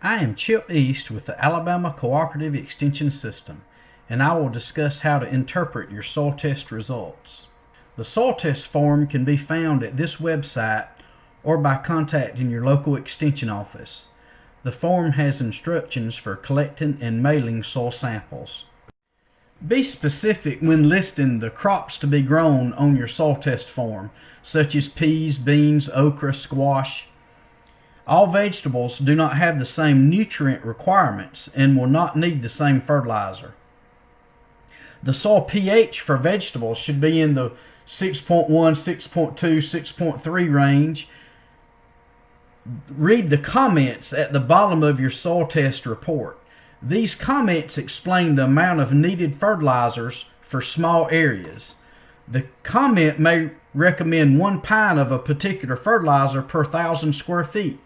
I am Chip East with the Alabama Cooperative Extension System, and I will discuss how to interpret your soil test results. The soil test form can be found at this website or by contacting your local extension office. The form has instructions for collecting and mailing soil samples. Be specific when listing the crops to be grown on your soil test form, such as peas, beans, okra, squash, all vegetables do not have the same nutrient requirements and will not need the same fertilizer. The soil pH for vegetables should be in the 6.1, 6.2, 6.3 range. Read the comments at the bottom of your soil test report. These comments explain the amount of needed fertilizers for small areas. The comment may recommend one pint of a particular fertilizer per thousand square feet.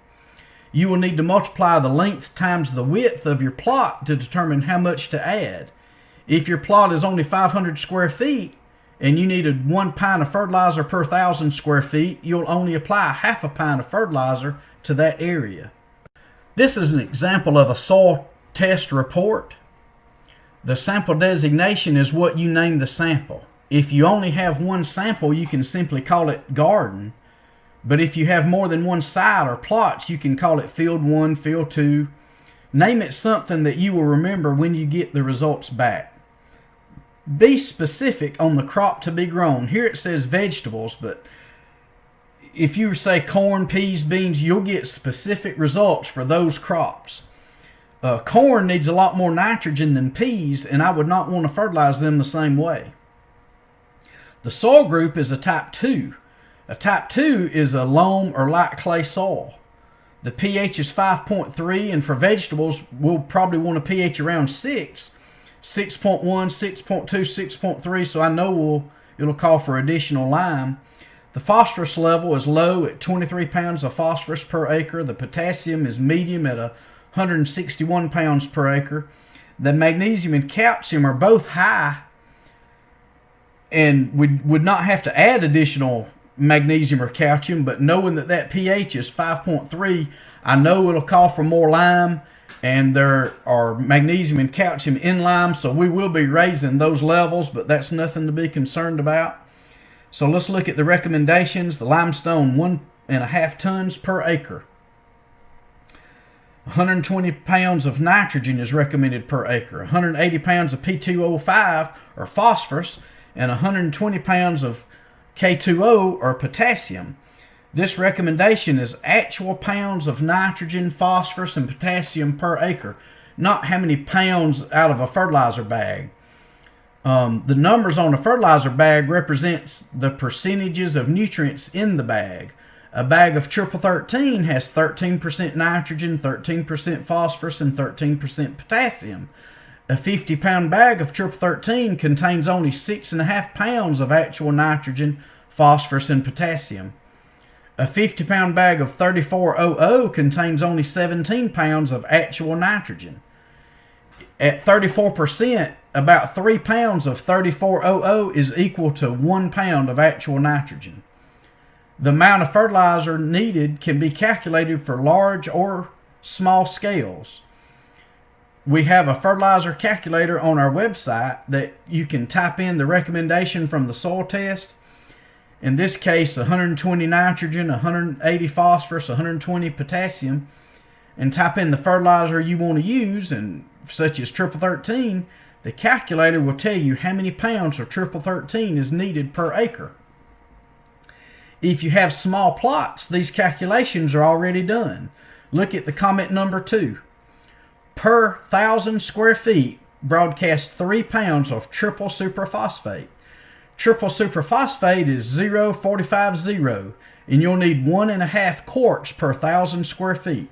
You will need to multiply the length times the width of your plot to determine how much to add. If your plot is only 500 square feet and you needed one pint of fertilizer per thousand square feet, you'll only apply half a pint of fertilizer to that area. This is an example of a soil test report. The sample designation is what you name the sample. If you only have one sample, you can simply call it garden. But if you have more than one site or plots, you can call it field one, field two. Name it something that you will remember when you get the results back. Be specific on the crop to be grown. Here it says vegetables, but if you say corn, peas, beans, you'll get specific results for those crops. Uh, corn needs a lot more nitrogen than peas, and I would not want to fertilize them the same way. The soil group is a type 2. A type 2 is a loam or light clay soil. The pH is 5.3 and for vegetables we'll probably want a pH around 6, 6.1, 6.2, 6.3 so I know we'll, it'll call for additional lime. The phosphorus level is low at 23 pounds of phosphorus per acre. The potassium is medium at 161 pounds per acre. The magnesium and calcium are both high and we would not have to add additional magnesium or calcium, but knowing that that pH is 5.3, I know it'll call for more lime, and there are magnesium and calcium in lime, so we will be raising those levels, but that's nothing to be concerned about. So let's look at the recommendations. The limestone, one and a half tons per acre. 120 pounds of nitrogen is recommended per acre. 180 pounds of P2O5 or phosphorus and 120 pounds of K2O or potassium. This recommendation is actual pounds of nitrogen, phosphorus, and potassium per acre, not how many pounds out of a fertilizer bag. Um, the numbers on a fertilizer bag represents the percentages of nutrients in the bag. A bag of triple 13 has 13% nitrogen, 13% phosphorus, and 13% potassium. A 50 pound bag of triple 13 contains only 6.5 pounds of actual nitrogen, phosphorus, and potassium. A 50 pound bag of 3400 contains only 17 pounds of actual nitrogen. At 34%, about 3 pounds of 3400 is equal to 1 pound of actual nitrogen. The amount of fertilizer needed can be calculated for large or small scales we have a fertilizer calculator on our website that you can type in the recommendation from the soil test. In this case, 120 nitrogen, 180 phosphorus, 120 potassium, and type in the fertilizer you want to use, and such as triple 13, the calculator will tell you how many pounds of triple 13 is needed per acre. If you have small plots, these calculations are already done. Look at the comment number two per thousand square feet broadcast three pounds of triple superphosphate. Triple superphosphate is 0.450 and you'll need one and a half quarts per thousand square feet.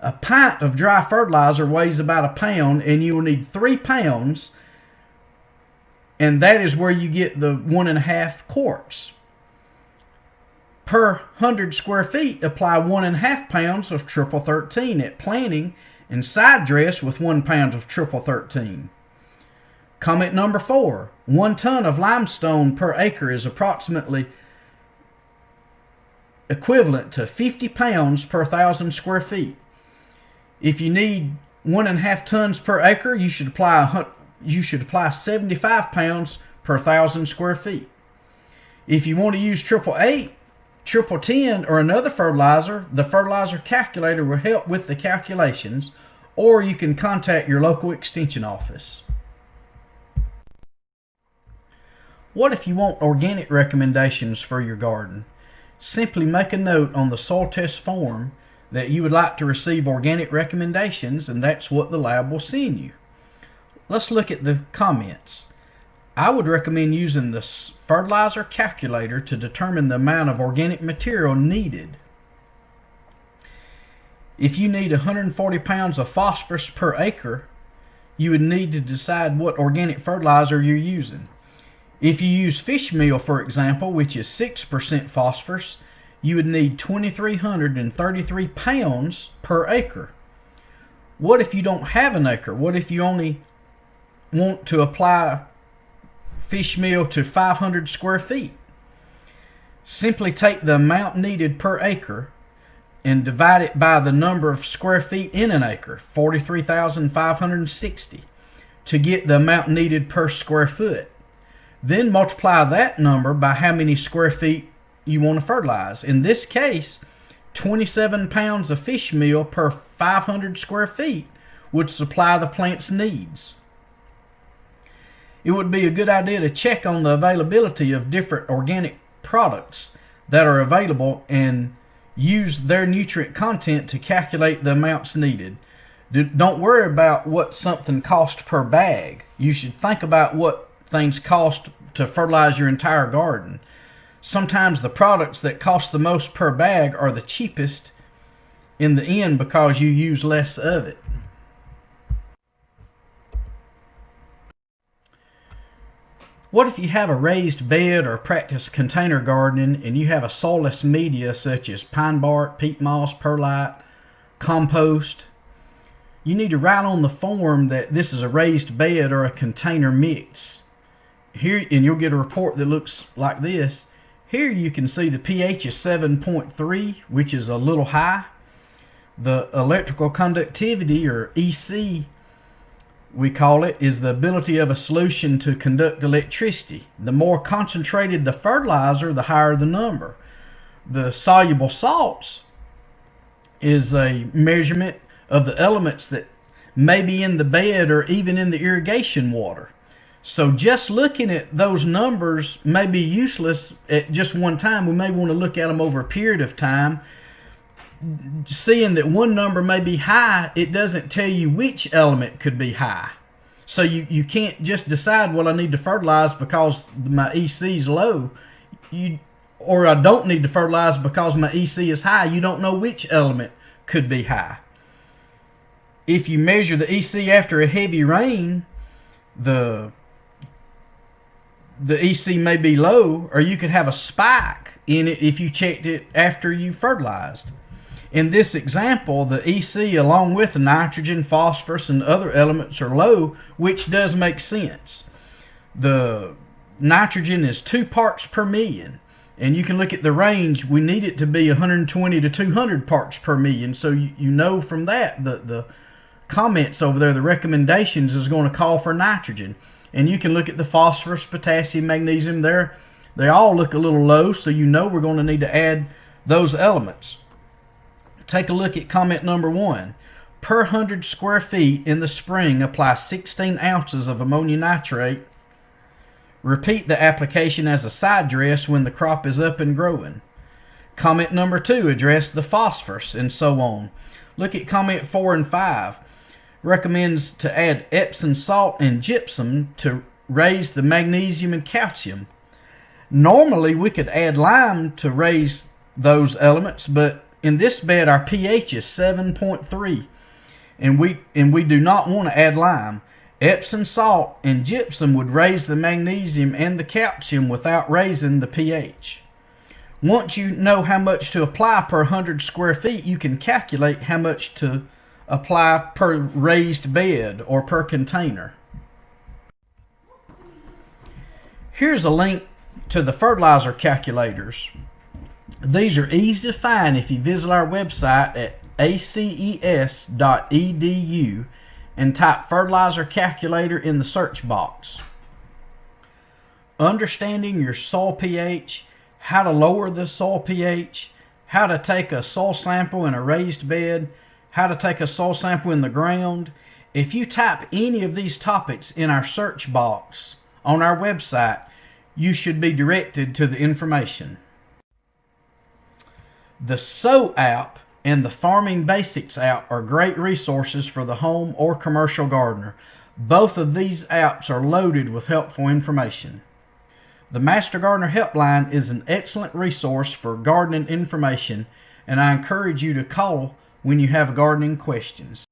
A pint of dry fertilizer weighs about a pound and you will need three pounds and that is where you get the one and a half quarts. Per 100 square feet, apply one and a half pounds of triple 13 at planting and side dress with one pound of triple 13. Comment number four, one ton of limestone per acre is approximately equivalent to 50 pounds per thousand square feet. If you need one and a half tons per acre, you should apply you should apply 75 pounds per thousand square feet. If you want to use triple eight, triple ten, or another fertilizer, the fertilizer calculator will help with the calculations, or you can contact your local extension office. What if you want organic recommendations for your garden? Simply make a note on the soil test form that you would like to receive organic recommendations, and that's what the lab will send you. Let's look at the comments. I would recommend using the fertilizer calculator to determine the amount of organic material needed. If you need 140 pounds of phosphorus per acre, you would need to decide what organic fertilizer you're using. If you use fish meal, for example, which is 6% phosphorus, you would need 2,333 pounds per acre. What if you don't have an acre? What if you only want to apply fish meal to 500 square feet? Simply take the amount needed per acre and divide it by the number of square feet in an acre, 43,560, to get the amount needed per square foot. Then multiply that number by how many square feet you want to fertilize. In this case, 27 pounds of fish meal per 500 square feet would supply the plant's needs. It would be a good idea to check on the availability of different organic products that are available and use their nutrient content to calculate the amounts needed. Don't worry about what something costs per bag. You should think about what things cost to fertilize your entire garden sometimes the products that cost the most per bag are the cheapest in the end because you use less of it. What if you have a raised bed or practice container gardening and you have a soilless media such as pine bark, peat moss, perlite, compost? You need to write on the form that this is a raised bed or a container mix. Here, and you'll get a report that looks like this. Here you can see the pH is 7.3, which is a little high. The electrical conductivity, or EC, we call it, is the ability of a solution to conduct electricity. The more concentrated the fertilizer, the higher the number. The soluble salts is a measurement of the elements that may be in the bed or even in the irrigation water. So just looking at those numbers may be useless at just one time. We may want to look at them over a period of time. Seeing that one number may be high, it doesn't tell you which element could be high. So you, you can't just decide, well, I need to fertilize because my EC is low. You, or I don't need to fertilize because my EC is high. You don't know which element could be high. If you measure the EC after a heavy rain, the the EC may be low, or you could have a spike in it if you checked it after you fertilized. In this example, the EC along with the nitrogen, phosphorus, and other elements are low, which does make sense. The nitrogen is two parts per million. And you can look at the range. We need it to be 120 to 200 parts per million. So you, you know from that, the, the comments over there, the recommendations is going to call for nitrogen. And you can look at the phosphorus, potassium, magnesium there. They all look a little low, so you know we're going to need to add those elements. Take a look at comment number one. Per 100 square feet in the spring, apply 16 ounces of ammonium nitrate. Repeat the application as a side dress when the crop is up and growing. Comment number two, address the phosphorus and so on. Look at comment four and five recommends to add Epsom salt and gypsum to raise the magnesium and calcium. Normally, we could add lime to raise those elements, but in this bed, our pH is 7.3, and we and we do not want to add lime. Epsom salt and gypsum would raise the magnesium and the calcium without raising the pH. Once you know how much to apply per 100 square feet, you can calculate how much to apply per raised bed or per container. Here's a link to the fertilizer calculators. These are easy to find if you visit our website at aces.edu and type fertilizer calculator in the search box. Understanding your soil pH, how to lower the soil pH, how to take a soil sample in a raised bed, how to take a soil sample in the ground. If you type any of these topics in our search box on our website, you should be directed to the information. The SO app and the Farming Basics app are great resources for the home or commercial gardener. Both of these apps are loaded with helpful information. The Master Gardener Helpline is an excellent resource for gardening information, and I encourage you to call when you have gardening questions.